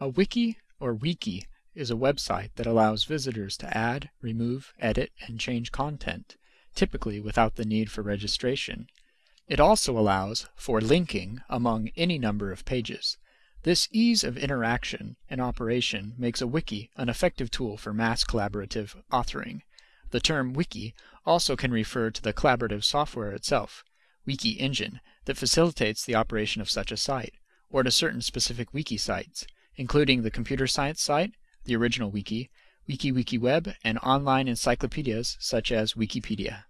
A wiki or wiki is a website that allows visitors to add, remove, edit, and change content, typically without the need for registration. It also allows for linking among any number of pages. This ease of interaction and operation makes a wiki an effective tool for mass collaborative authoring. The term wiki also can refer to the collaborative software itself, Wiki Engine, that facilitates the operation of such a site, or to certain specific wiki sites including the computer science site, the original wiki, WikiWikiWeb, and online encyclopedias such as Wikipedia.